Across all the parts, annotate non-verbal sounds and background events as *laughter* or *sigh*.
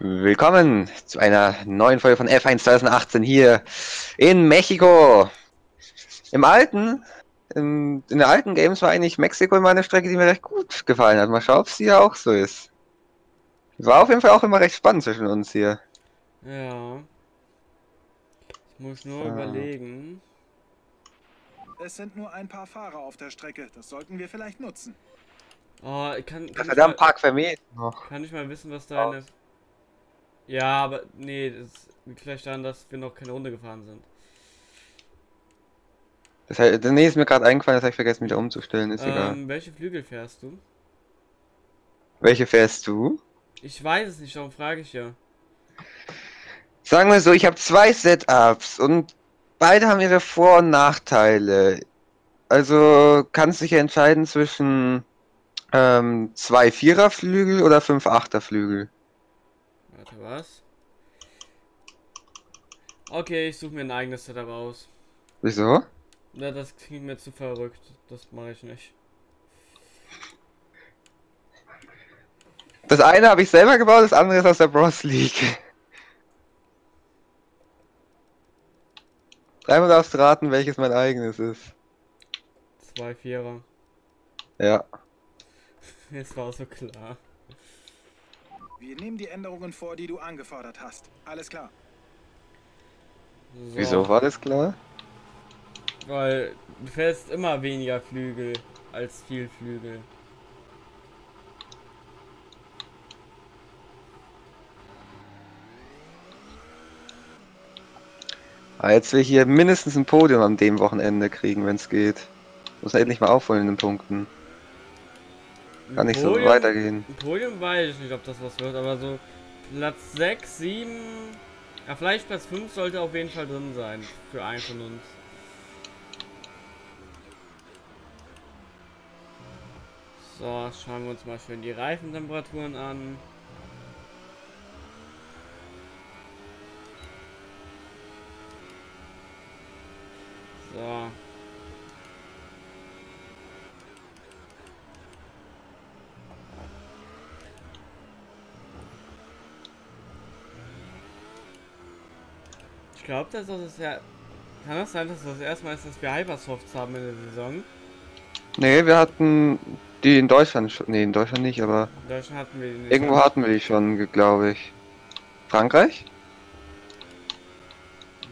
Willkommen zu einer neuen Folge von F1 2018 hier in Mexiko. Im alten, in, in der alten Games war eigentlich Mexiko immer eine Strecke, die mir recht gut gefallen hat. Mal schauen, ob sie hier auch so ist. War auf jeden Fall auch immer recht spannend zwischen uns hier. Ja. Ich muss nur So. überlegen. Es sind nur ein paar Fahrer auf der Strecke. Das sollten wir vielleicht nutzen. Oh, ich kann, kann, ich Verdammt, mal, Park vermählt noch. kann ich mal wissen, was deine. Ja, aber nee, das liegt vielleicht daran, dass wir noch keine Runde gefahren sind. Das, heißt, nee, ist mir gerade eingefallen, das habe ich vergessen wieder umzustellen, ist egal. Ähm, welche Flügel fährst du? Welche fährst du? Ich weiß es nicht, darum frage ich ja. Sagen wir so, ich habe zwei Setups und beide haben ihre Vor- und Nachteile. Also kannst dich entscheiden zwischen ähm, zwei Viererflügel oder fünf Achterflügel. Was? Okay, ich suche mir ein eigenes Setup aus. Wieso? Na, das klingt mir zu verrückt. Das mache ich nicht. Das eine habe ich selber gebaut, das andere ist aus der Bros League. Dreimal darfst du raten, welches mein eigenes ist. Zwei Vierer. Ja. *laughs* Es war so klar. Wir nehmen die Änderungen vor, die du angefordert hast. Alles klar. So, Wieso war das klar? Weil du fährst immer weniger Flügel als viel Flügel. Ah, jetzt will ich hier mindestens ein Podium an dem Wochenende kriegen, wenn es geht. Muss endlich mal aufholen in den Punkten. Kann nicht so Podium- weitergehen. Ein Podium weiß ich nicht, ob das was wird, aber so Platz 6, 7, ja vielleicht Platz 5 sollte auf jeden Fall drin sein für einen von uns. So, schauen wir uns mal schön die Reifentemperaturen an. So. Ich glaube, das ist ja. Kann das sein, dass das erstmal ist, dass wir Hypersofts haben in der Saison? Nee, wir hatten die in Deutschland schon. Nee, in Deutschland nicht, aber In Deutschland hatten wir die nicht. irgendwo hatten wir die schon, glaube ich. Frankreich?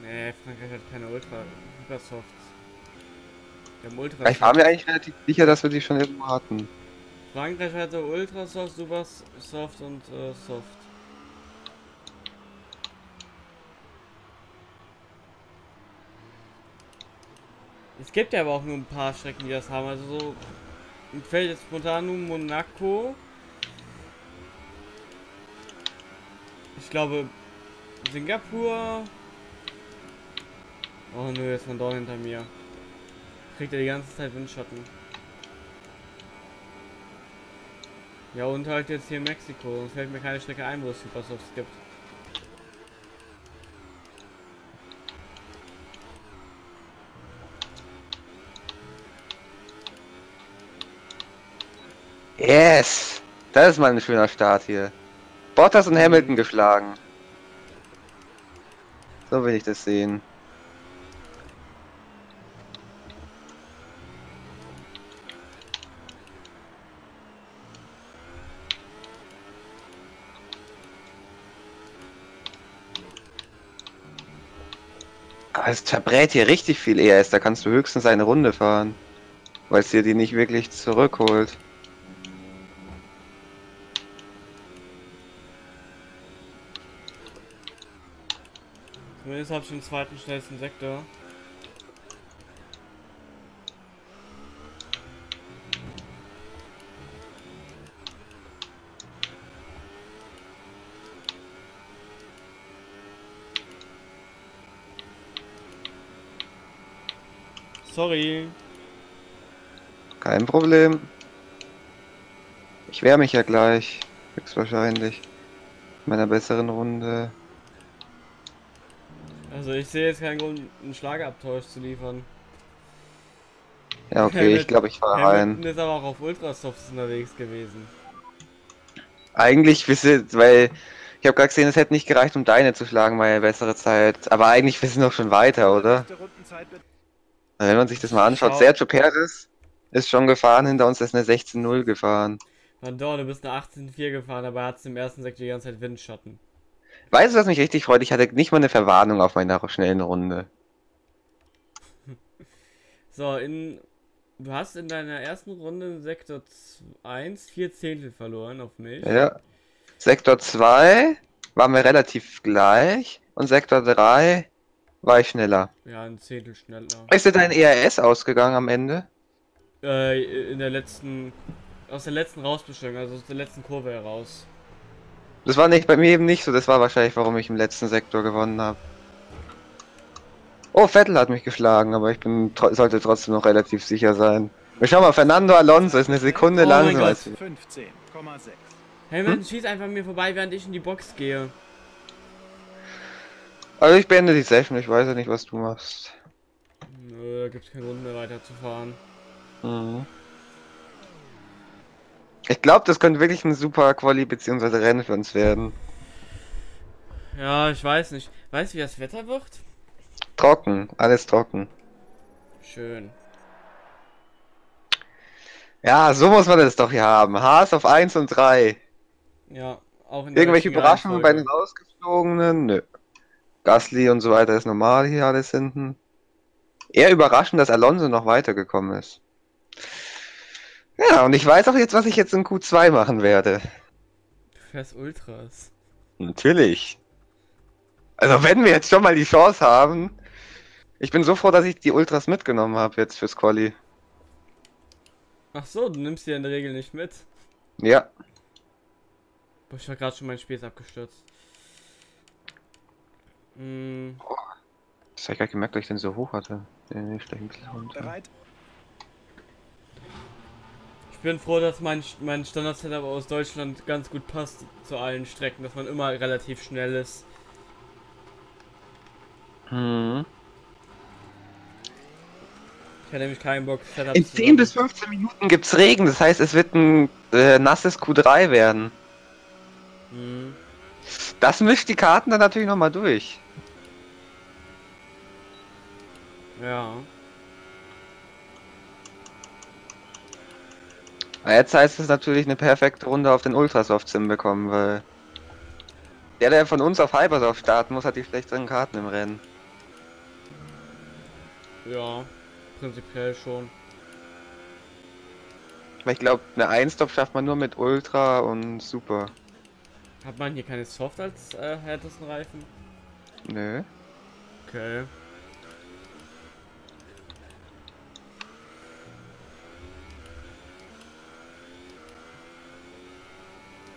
Nee, Frankreich hat keine Ultra Hypersofts. Wir haben Ultra Ich war mir eigentlich relativ sicher, dass wir die schon irgendwo hatten. Frankreich hatte Ultrasoft, Supersoft und äh, Soft. Es gibt ja aber auch nur ein paar Strecken, die das haben. Also so mir fällt jetzt spontan nur Monaco. Ich glaube Singapur. Oh nö, jetzt von dort hinter mir. Kriegt er die ganze Zeit Windschatten. Ja, und halt jetzt hier Mexiko. Sonst fällt mir keine Strecke ein, wo es Supersofts gibt. Yes! Das ist mal ein schöner Start hier. Bottas und Hamilton geschlagen. So will ich das sehen. Aber es verbrät hier richtig viel ES, da kannst du höchstens eine Runde fahren. Weil es dir die nicht wirklich zurückholt. Zumindest habe ich den zweiten schnellsten Sektor. Sorry. Kein Problem. Ich wehre mich ja gleich. Höchstwahrscheinlich. In meiner besseren Runde. Also ich sehe jetzt keinen Grund, einen Schlagabtausch zu liefern. Ja, okay, ich glaube, ich fahre rein. ist aber auch auf Ultrasofts unterwegs gewesen. Eigentlich, wisst ihr, weil Ich habe gerade gesehen, es hätte nicht gereicht, um deine zu schlagen, meine bessere Zeit. Aber eigentlich wir sind doch schon weiter, oder? Wenn man sich das mal anschaut, Schau. Sergio Perez ist schon gefahren, hinter uns ist eine 16-0 gefahren. Mandor, du bist eine 18.4 gefahren, aber er hat im ersten Sektor die ganze Zeit Windschatten. Weißt du, was mich richtig freut? Ich hatte nicht mal eine Verwarnung auf meiner schnellen Runde. *laughs* So, in. Du hast in deiner ersten Runde in Sektor 1 vier Zehntel verloren auf mich. Ja. Sektor 2 war mir relativ gleich und Sektor 3 war ich schneller. Ja, ein Zehntel schneller. Ist dir dein ERS ausgegangen am Ende? Äh, in der letzten. Aus der letzten Rausbestellung, also aus der letzten Kurve heraus. Das war nicht bei mir eben nicht so, das war wahrscheinlich, warum ich im letzten Sektor gewonnen habe. Oh, Vettel hat mich geschlagen, aber ich bin tro sollte trotzdem noch relativ sicher sein. Wir schauen mal, Fernando Alonso ist eine Sekunde Oh mein langsamer als wir. 15,6. Hamilton schießt einfach an mir vorbei, während ich in die Box gehe. Also ich beende die Session, ich weiß ja nicht, was du machst. Nö, da gibt's keinen Grund mehr weiterzufahren. Mhm. Ich glaube, das könnte wirklich ein super Quali bzw. Rennen für uns werden. Ja, ich weiß nicht. Weißt du, wie das Wetter wird? Trocken, alles trocken. Schön. Ja, so muss man das doch hier haben. Haas auf 1 und 3. Ja, auch in der Irgendwelche Überraschungen bei den Reihenfolge. Rausgeflogenen? Nö. Gasly und so weiter ist normal hier alles hinten. Eher überraschend, dass Alonso noch weitergekommen ist. Ja, und ich weiß auch jetzt, was ich jetzt in Q2 machen werde. Du fährst Ultras. Natürlich. Also wenn wir jetzt schon mal die Chance haben. Ich bin so froh, dass ich die Ultras mitgenommen habe jetzt fürs Quali. Ach so, du nimmst die in der Regel nicht mit. Ja. Boah, ich war gerade schon mein Spieß abgestürzt. Hm, Das habe ich gar nicht gemerkt, dass ich den so hoch hatte. Den ich gleich ein bisschen runter. Bereit? Ich bin froh, dass mein, mein Standard-Setup aus Deutschland ganz gut passt zu allen Strecken, dass man immer relativ schnell ist. Mhm. Ich hätte nämlich keinen Bock, Setup In 10 bis 15 Minuten gibt's Regen, das heißt, es wird ein äh, nasses Q3 werden. Hm. Das mischt die Karten dann natürlich nochmal durch. Ja. Aber Jetzt heißt es natürlich eine perfekte Runde auf den Ultrasoft Sim bekommen, weil der, der von uns auf Hypersoft starten muss, hat die schlechteren Karten im Rennen. Ja. Prinzipiell schon. Weil ich glaube, eine Einstop schafft man nur mit Ultra und Super. Hat man hier keine Soft als äh, härtesten Reifen? Nö. Okay.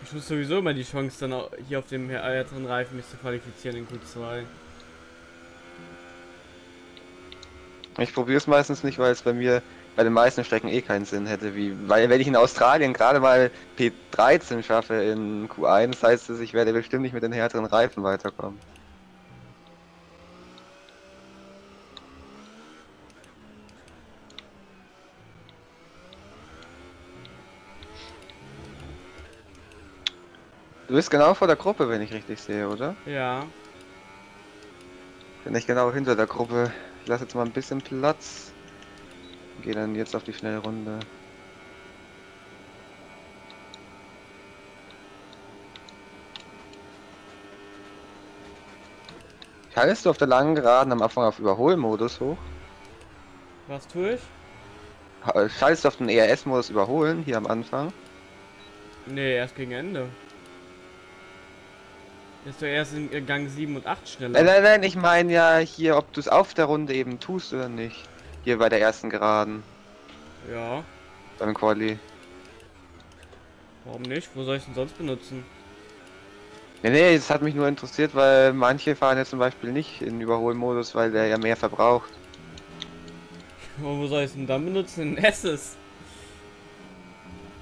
Ich muss sowieso immer die Chance dann auch hier auf dem härteren Reifen mich zu qualifizieren in Q2. Ich probiere es meistens nicht, weil es bei mir bei den meisten Strecken eh keinen Sinn hätte. Wie, weil wenn ich in Australien gerade mal P13 schaffe in Q1, heißt es, ich werde bestimmt nicht mit den härteren Reifen weiterkommen. Du bist genau vor der Gruppe, wenn ich richtig sehe, oder? Ja. Bin ich genau hinter der Gruppe. Ich lasse jetzt mal ein bisschen Platz. Gehe dann jetzt auf die schnelle Runde. Schaltest du auf der langen Geraden am Anfang auf Überholmodus hoch? Was tue ich? Ha- Schaltest du auf den ERS-Modus Überholen hier am Anfang? Nee, erst gegen Ende. Ist doch erst in Gang 7 und 8 schneller. Nein, nein, nein, ich meine ja hier, ob du es auf der Runde eben tust oder nicht. Hier bei der ersten Geraden, Ja. beim Quali. Warum nicht? Wo soll ich denn sonst benutzen? Nee, nee, das hat mich nur interessiert, weil manche fahren ja zum Beispiel nicht in Überholmodus, weil der ja mehr verbraucht. *laughs* Und wo soll ich es denn dann benutzen? In Esses.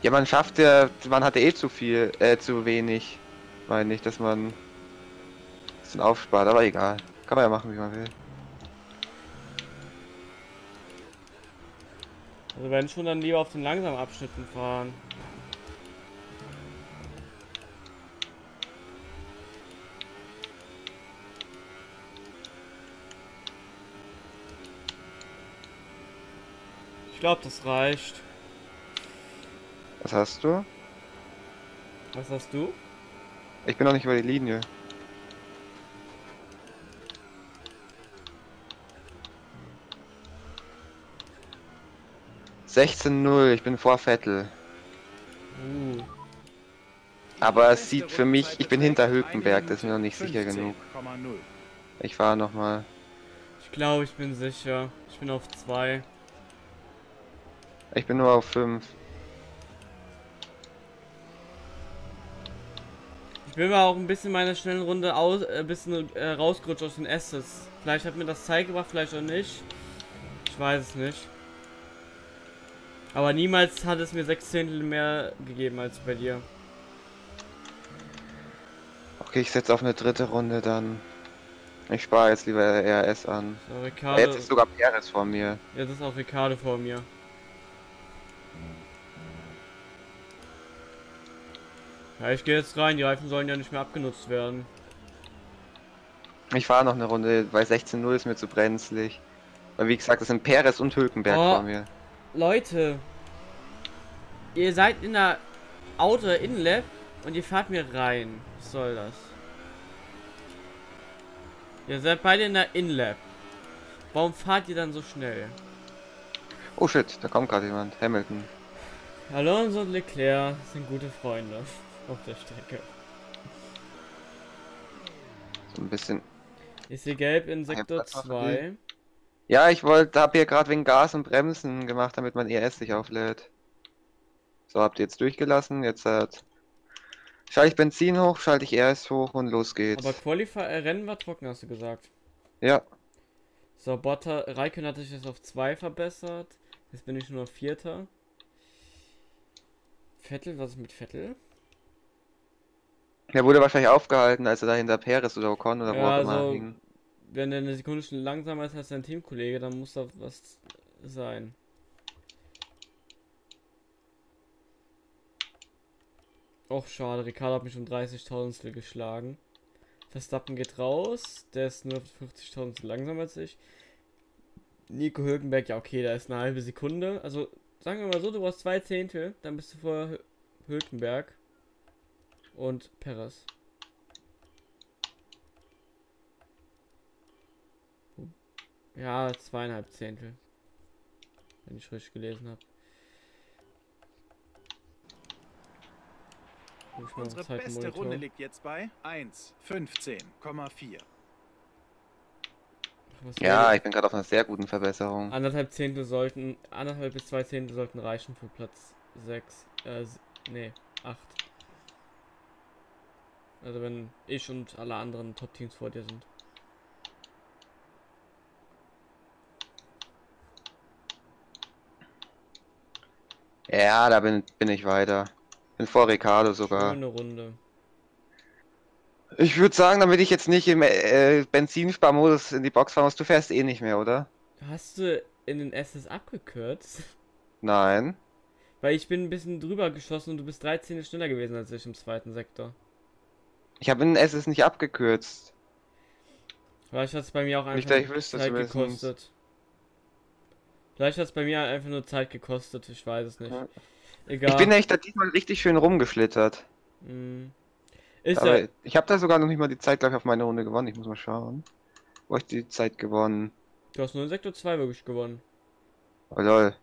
Ja, man schafft ja, man hatte eh zu viel, äh, zu wenig. Meine ich, dass man bisschen aufspart, aber egal. Kann man ja machen, wie man will. Also wenn schon, dann lieber auf den langsamen Abschnitten fahren. Ich glaube, das reicht. Was hast du? Was hast du? Ich bin noch nicht über die Linie. Sechzehn null, ich bin vor Vettel. Uh. Aber es sieht für mich, ich bin hinter Hülkenberg, das ist mir noch nicht sicher genug. 15,0. Ich fahre nochmal. Ich glaube, ich bin sicher. Ich bin auf 2. Ich bin nur auf 5. Ich bin mal auch ein bisschen meiner schnellen Runde aus, äh, ein bisschen äh, rausgerutscht aus den Asses. Vielleicht hat mir das Zeit gebracht, vielleicht auch nicht. Ich weiß es nicht. Aber niemals hat es mir sechs Zehntel mehr gegeben als bei dir. Okay, ich setze auf eine dritte Runde dann. Ich spare jetzt lieber RS an. So, Ricardo. Jetzt ist sogar Perez vor mir. Jetzt ist auch Ricardo vor mir. Ja, ich gehe jetzt rein. Die Reifen sollen ja nicht mehr abgenutzt werden. Ich fahre noch eine Runde, weil 16-0 ist mir zu brenzlig. Weil wie gesagt, das sind Perez und Hülkenberg Oh. vor mir. Leute, ihr seid in der Auto Inlab und ihr fahrt mir rein. Was soll das? Ihr seid beide in der Inlab. Warum fahrt ihr dann so schnell? Oh shit, da kommt gerade jemand. Hamilton. Alonso und Leclerc sind gute Freunde *laughs* auf der Strecke. So ein bisschen. Ich sehe gelb in Sektor was machen 2. Ja, ich wollte, hab hier gerade wegen Gas und Bremsen gemacht, damit mein ES sich auflädt. So, habt ihr jetzt durchgelassen. Jetzt hat. Schalte ich Benzin hoch, schalte ich ES hoch und los geht's. Aber Qualify äh, Rennen war trocken, hast du gesagt. Ja, So, Botta, Raikön hat sich jetzt auf 2 verbessert. Jetzt bin ich nur auf Vierter. Vettel, was ist mit Vettel? er wurde wahrscheinlich aufgehalten, als er da hinter Perez oder Ocon oder wo Ja, auch immer also- hing. Wenn er eine Sekunde schon langsamer ist als sein Teamkollege, dann muss da was sein. Och, schade, Ricardo hat mich um 30.000 geschlagen. Verstappen geht raus, der ist nur 50.000 langsamer als ich. Nico Hülkenberg, ja okay, da ist eine halbe Sekunde. Also, sagen wir mal so, du brauchst zwei Zehntel, dann bist du vor Hü- Hülkenberg und Perez. Ja, zweieinhalb Zehntel. Wenn ich richtig gelesen habe. Unsere beste Runde liegt jetzt bei 1,15,4. Ja, ich bin gerade auf einer sehr guten Verbesserung. Anderthalb Zehntel sollten, anderthalb bis zwei Zehntel sollten reichen für Platz 6. Äh, nee, 8. Also wenn ich und alle anderen Top-Teams vor dir sind. Ja, da bin, bin ich weiter. Bin vor Ricardo sogar. Schöne Runde. Ich würde sagen, damit ich jetzt nicht im äh, Benzinsparmodus in die Box fahren muss, du fährst eh nicht mehr, oder? Hast du in den SS abgekürzt? Nein. Weil ich bin ein bisschen drüber geschossen und du bist 13 schneller gewesen als ich im zweiten Sektor. Ich habe in SS nicht abgekürzt. Vielleicht hat es bei mir auch Nicht, einfach ich wüsste Zeit zumindest. gekostet. Vielleicht hat es bei mir einfach nur Zeit gekostet, ich weiß es nicht. Ja. Egal. Ich bin echt da diesmal richtig schön rumgeschlittert. Mm. Ist Aber ja, ich habe da sogar noch nicht mal die Zeit gleich auf meine Runde gewonnen. Ich muss mal schauen. Wo ich die Zeit gewonnen? du hast nur in Sektor 2 wirklich gewonnen. Oh lol.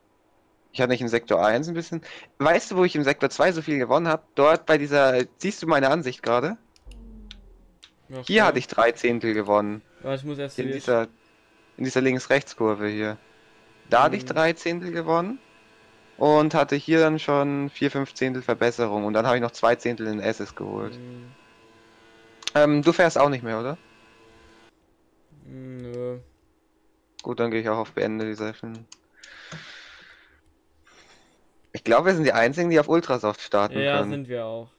Ich hatte nicht in Sektor 1 ein bisschen. Weißt du, wo ich im Sektor 2 so viel gewonnen habe? Dort bei dieser. Siehst du meine Ansicht gerade? Ja, Hier klar. hatte ich drei Zehntel gewonnen. Warte, ich muss erst In dieser. In dieser Links-Rechts-Kurve hier. Da hatte ich Mhm. drei Zehntel gewonnen. Und hatte hier dann schon vier, fünf Zehntel Verbesserung. Und dann habe ich noch zwei Zehntel in SS geholt. Mm, Ähm, du fährst auch nicht mehr, oder? Nö. Gut, dann gehe ich auch auf Beende die Session. Ich glaube, wir sind die einzigen, die auf Ultrasoft starten Ja, können. sind wir auch.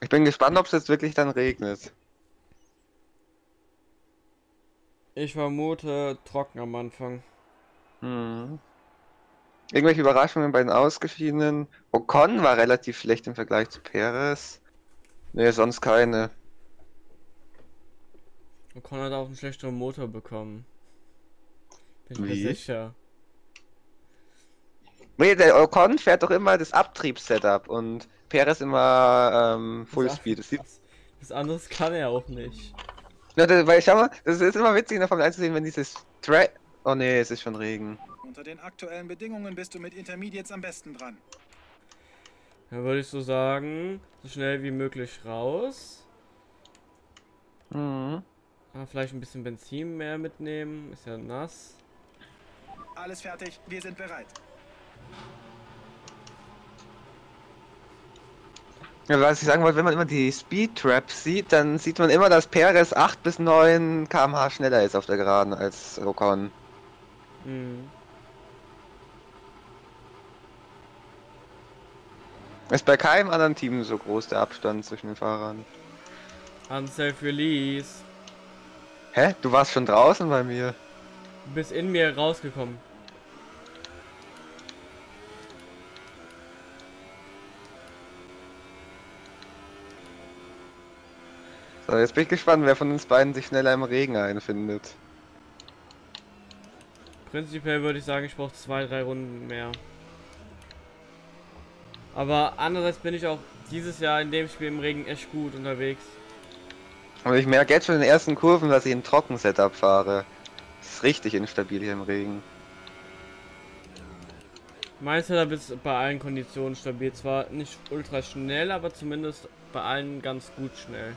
Ich bin gespannt, ob es jetzt wirklich dann regnet. Ich vermute trocken am Anfang. Hm. Irgendwelche Überraschungen bei den Ausgeschiedenen? Ocon war relativ schlecht im Vergleich zu Perez. Nee, sonst keine. Und Con hat auch einen schlechteren Motor bekommen. Bin mir Wie? sicher. Nee, der Ocon fährt doch immer das Abtriebssetup und Perez immer ähm, Fullspeed. Das Das, *laughs* das anderes kann er auch nicht. Na, das, weil schau mal, das ist immer witzig in der Formel 1 zu sehen, wenn dieses Tra Oh nee, es ist schon Regen. Unter den aktuellen Bedingungen bist du mit Intermediates am besten dran. Dann würde ich so sagen, so schnell wie möglich raus. Mhm. Ah, vielleicht ein bisschen Benzin mehr mitnehmen. Ist ja nass. Alles fertig, wir sind bereit. Ja, was ich sagen wollte, wenn man immer die Speed Traps sieht, dann sieht man immer, dass Perez 8 bis 9 km/h schneller ist auf der Geraden als Ocon. Hm. Ist bei keinem anderen Team so groß der Abstand zwischen den Fahrern. Unsafe Release. Hä? Du warst schon draußen bei mir. Du bist in mir rausgekommen. So, jetzt bin ich gespannt, wer von uns beiden sich schneller im Regen einfindet. Prinzipiell würde ich sagen, ich brauche zwei, drei Runden mehr. Aber andererseits bin ich auch dieses Jahr in dem Spiel im Regen echt gut unterwegs. Aber ich merke jetzt schon in den ersten Kurven, dass ich ein Trocken-Setup fahre. Das ist richtig instabil hier im Regen. Mein Setup ist bei allen Konditionen stabil. Zwar nicht ultra schnell, aber zumindest bei allen ganz gut schnell.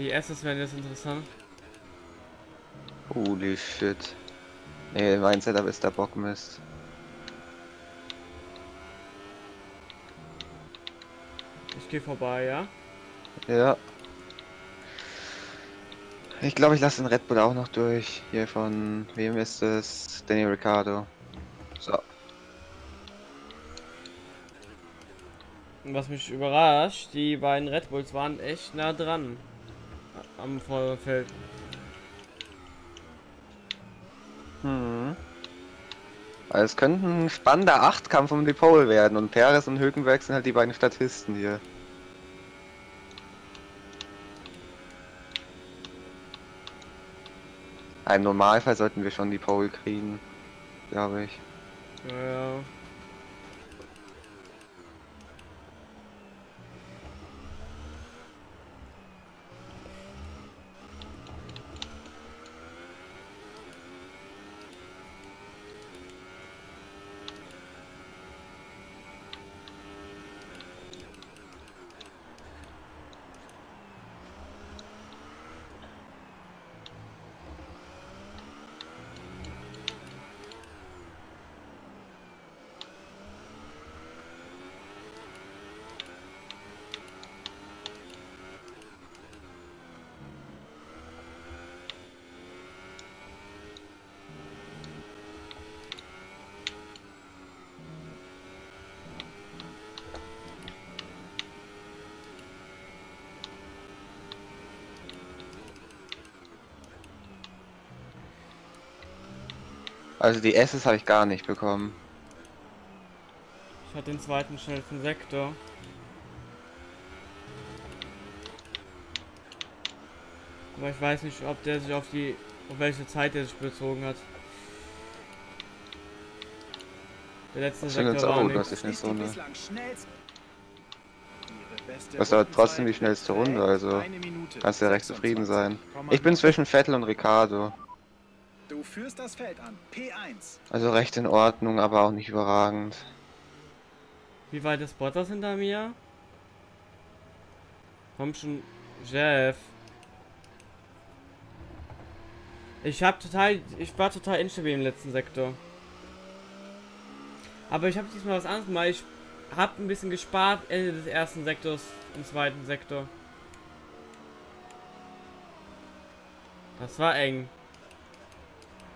Die Assets werden jetzt interessant. Holy shit. Nee, mein Setup ist der Bockmist. Ich gehe vorbei, ja? Ja. Ich glaube, ich lasse den Red Bull auch noch durch. Hier von wem ist es? Danny Ricciardo. So. Was mich überrascht, die beiden Red Bulls waren echt nah dran. Am Vorderfeld. Hm. Also es könnte ein spannender Achtkampf um die Pole werden und Perez und Hülkenberg sind halt die beiden Statisten hier. Im Normalfall sollten wir schon die Pole kriegen, glaube ich. Ja, Also die S's habe ich gar nicht bekommen. Ich hatte den zweiten schnellsten Sektor. Aber ich weiß nicht, ob der sich auf die, auf welche Zeit der sich bezogen hat. Der letzte eine Sektor war das ist nicht so die eine. Das ist aber trotzdem die schnellste Runde, also Kannst du ja recht zufrieden sein. 26,9. Ich bin zwischen Vettel und Ricardo. Du führst das Feld an. P1. Also recht in Ordnung, aber auch nicht überragend. Wie weit ist Bottas hinter mir? Komm schon, Jeff. Ich hab total, ich war total instabil im letzten Sektor. Aber ich habe diesmal was anderes gemacht. Ich hab ein bisschen gespart Ende des ersten Sektors im zweiten Sektor. Das war eng.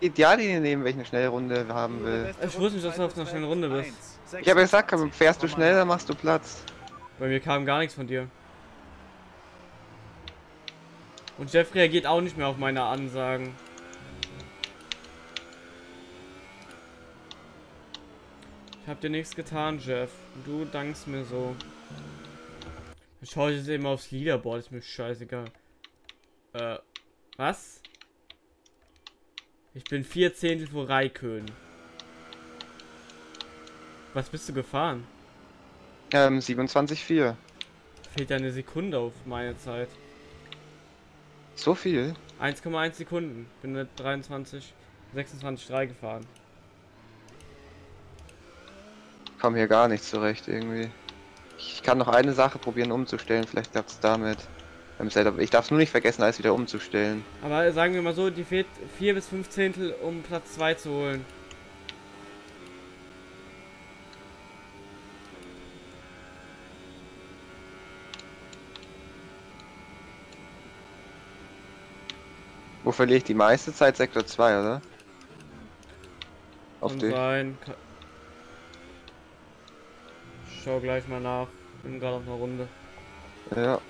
Ideallinie nehmen, welche eine schnelle Runde haben will. Ich wusste nicht, dass du auf einer schnellen Runde ist bist. 1. Ich habe ja gesagt, fährst du schneller, machst du Platz. Bei mir kam gar nichts von dir. Und Jeff reagiert auch nicht mehr auf meine Ansagen. Ich hab dir nichts getan, Jeff. Du dankst mir so. Dann schau ich jetzt eben aufs Leaderboard, ist mir scheißegal. Äh, was? Ich bin vier Zehntel vor Raikön. Was bist du gefahren? Ähm, 27,4. Fehlt ja eine Sekunde auf meine Zeit. So viel? 1,1 Sekunden. Bin mit 23, 26,3 gefahren. Komm hier gar nicht zurecht irgendwie. Ich kann noch eine Sache probieren umzustellen, vielleicht klappt es damit. Beim Setup. Ich darf es nur nicht vergessen, alles wieder umzustellen. Aber sagen wir mal so, die fehlt 4 bis 5 Zehntel, um Platz 2 zu holen. Wo verliere ich die meiste Zeit? Sektor 2, oder? Auf dich. sein. Schau gleich mal nach. Bin gerade auf einer Runde. Ja.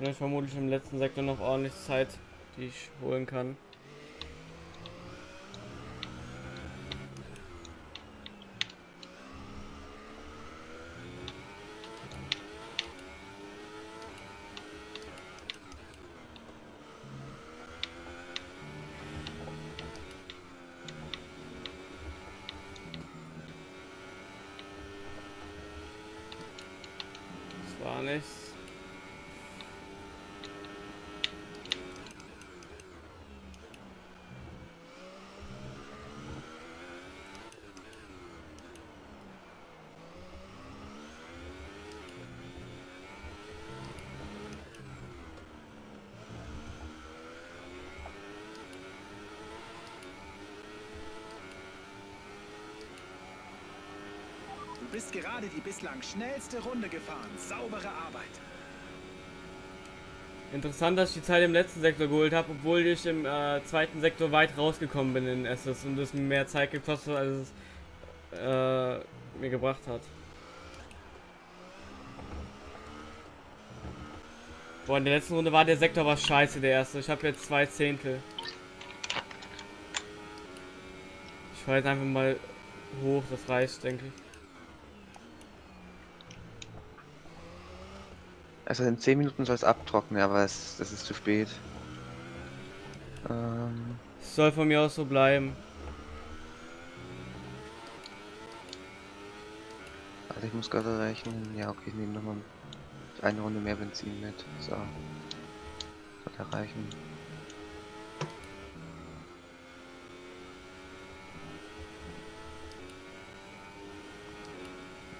Habe nämlich vermutlich im letzten Sektor noch ordentlich Zeit, die ich holen kann. War. Du bist gerade die bislang schnellste Runde gefahren. Saubere Arbeit. Interessant, dass ich die Zeit im letzten Sektor geholt habe, obwohl ich im äh, zweiten Sektor weit rausgekommen bin in SS und es mehr Zeit gekostet, hat, als es äh, mir gebracht hat. Boah, in der letzten Runde war der Sektor was scheiße, der erste. Ich habe jetzt zwei Zehntel. Ich fahre jetzt einfach mal hoch, das reicht, denke ich. Also in 10 Minuten soll es abtrocknen, aber es, das ist zu spät. Ähm, Es soll von mir aus so bleiben. also ich muss gerade rechnen. Ja, okay, ich nehme nochmal eine Runde mehr Benzin mit. So. Sollte reichen.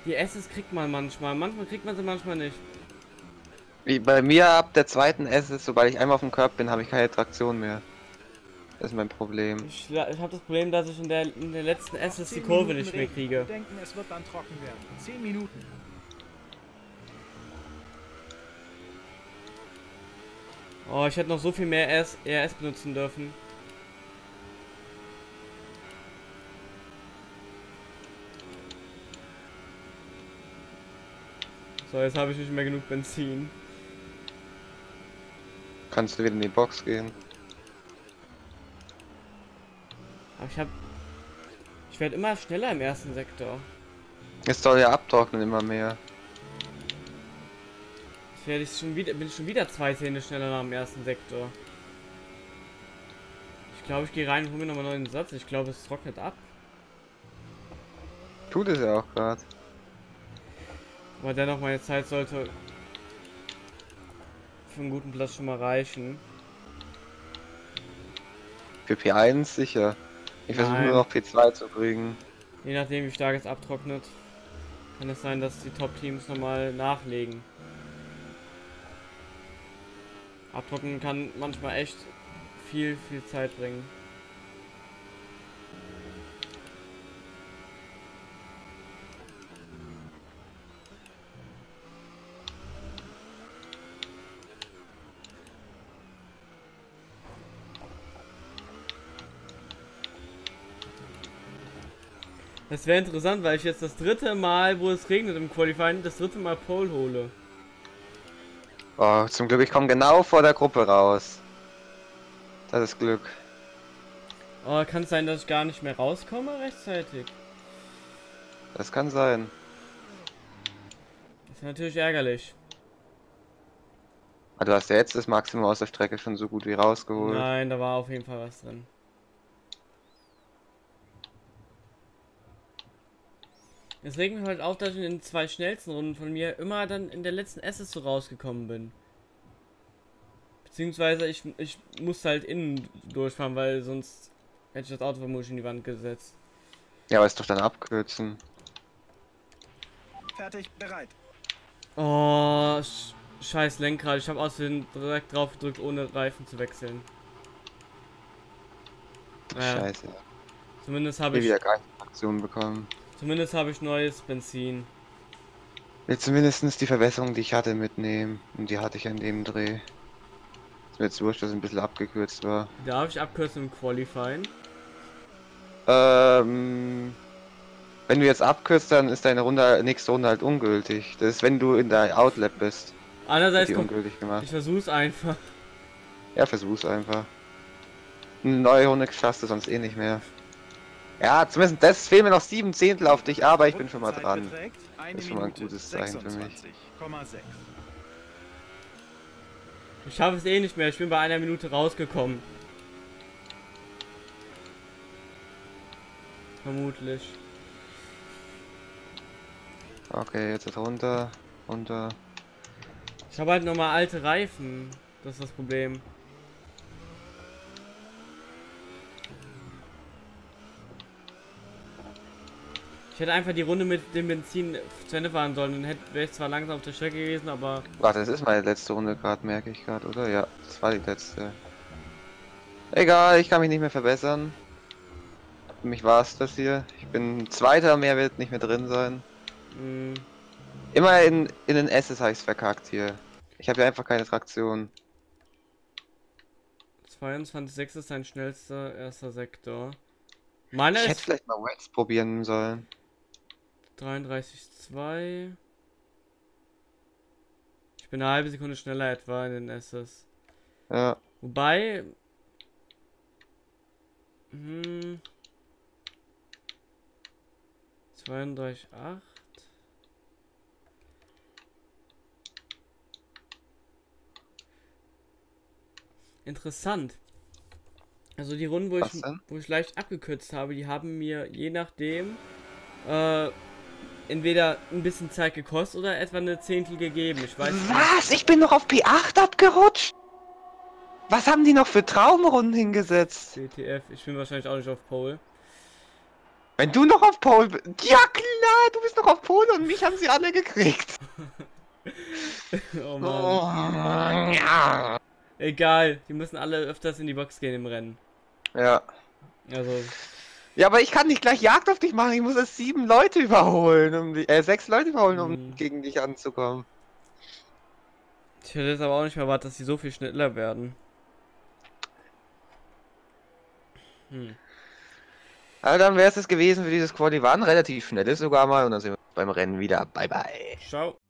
Die S's kriegt man manchmal, manchmal kriegt man sie, manchmal nicht. Wie bei mir ab der zweiten S ist, sobald ich einmal auf dem Körper bin, habe ich keine Traktion mehr. Das ist mein Problem. Ich, ich habe das Problem, dass ich in der, in der letzten S die Zehn Kurve Minuten nicht mehr kriege. Denken, es wird dann trocken werden. Zehn Minuten. Oh, ich hätte noch so viel mehr RS, RS benutzen dürfen. So, jetzt habe ich nicht mehr genug Benzin. Kannst du wieder in die Box gehen? Aber ich habe... Ich werde immer schneller im ersten Sektor. Es soll ja abtrocknen immer mehr. Jetzt werde ich schon wieder... Bin ich schon wieder zwei Zähne schneller nach dem ersten Sektor. Ich glaube, ich gehe rein und hole mir nochmal einen neuen Satz. Ich glaube, es trocknet ab. Tut es ja auch gerade. Aber dennoch, meine Zeit sollte für einen guten Platz schon mal reichen. Für P1 sicher. Ich versuche nur noch P2 zu kriegen. Je nachdem, wie stark es abtrocknet, kann es sein, dass die Top-Teams nochmal nachlegen. Abtrocknen kann manchmal echt viel, viel Zeit bringen. Das wäre interessant, weil ich jetzt das dritte Mal, wo es regnet im Qualifying, das dritte Mal Pole hole. Oh, zum Glück, ich komme genau vor der Gruppe raus. Das ist Glück. Oh, kann es sein, dass ich gar nicht mehr rauskomme rechtzeitig? Das kann sein. Das ist natürlich ärgerlich. Aber du hast ja jetzt das Maximum aus der Strecke schon so gut wie rausgeholt. Nein, da war auf jeden Fall was drin. Es regt mich halt auf, dass ich in den zwei schnellsten Runden von mir immer dann in der letzten SS so rausgekommen bin. Beziehungsweise ich, ich musste halt innen durchfahren, weil sonst hätte ich das Auto vermutlich in die Wand gesetzt. Ja, aber ist doch dann abkürzen. Fertig, bereit. Oh, sch scheiß Lenkrad. Ich habe außerdem direkt drauf gedrückt, ohne Reifen zu wechseln. Naja, Scheiße. zumindest habe ich, wieder keine Aktion bekommen. Zumindest habe ich neues Benzin. Will zumindest die Verbesserung, die ich hatte, mitnehmen. Und die hatte ich an dem Dreh. Ist mir jetzt wurscht, dass es ein bisschen abgekürzt war. Darf ich abkürzen im Qualifying? Ähm, wenn du jetzt abkürzt, dann ist deine Runde, nächste Runde halt ungültig. Das ist, wenn du in der Outlap bist, Andererseits die kommt, ungültig gemacht. ich versuch's einfach. Ja, versuch's einfach. Eine neue Runde schaffst du sonst eh nicht mehr. Ja, zumindest das fehlen mir noch sieben Zehntel auf dich, aber ich bin schon mal dran. Das ist schon mal ein gutes Zeichen für mich. 26,6. Ich schaffe es eh nicht mehr. Ich bin bei einer Minute rausgekommen. Vermutlich. Okay, jetzt ist runter, runter. Ich habe halt nochmal alte Reifen. Das ist das Problem. Ich hätte einfach die Runde mit dem Benzin zu Ende fahren sollen. Dann wäre ich zwar langsam auf der Strecke gewesen, aber Warte, das ist meine letzte Runde gerade, merke ich gerade, oder? Ja, das war die letzte. Egal, ich kann mich nicht mehr verbessern. Für mich war es das hier. Ich bin Zweiter, mehr wird nicht mehr drin sein. mh, Immer in, in den S's habe ich verkackt hier. Ich habe ja einfach keine Traktion. 22,6 ist dein schnellster erster Sektor. Meiner Ich hätte vielleicht mal Wax probieren sollen. 33,2. Ich bin eine halbe Sekunde schneller etwa in den SS. Ja. Wobei. Hm. 32,8. Interessant. Also die Runden, wo Was ich, denn? wo ich leicht abgekürzt habe, die haben mir je nachdem äh, entweder ein bisschen Zeit gekostet oder etwa eine Zehntel gegeben. Ich weiß nicht. Was? Ich bin noch auf P8 abgerutscht? Was haben die noch für Traumrunden hingesetzt? CTF, ich bin wahrscheinlich auch nicht auf Pole. Wenn du noch auf Pole bist. Ja klar, du bist noch auf Pole und mich haben sie alle gekriegt. *laughs* oh Mann. Oh, ja. Egal, die müssen alle öfters in die Box gehen im Rennen. ja. Also, Ja, aber ich kann nicht gleich Jagd auf dich machen. Ich muss erst sieben Leute überholen, um die, äh, sechs Leute überholen, um Mhm. gegen dich anzukommen. ich hätte jetzt aber auch nicht mehr erwartet, dass sie so viel schneller werden. Hm. Also dann wäre es das gewesen für dieses Quali. Waren relativ schnelles sogar mal und dann sind wir beim Rennen wieder. Bye bye. Ciao.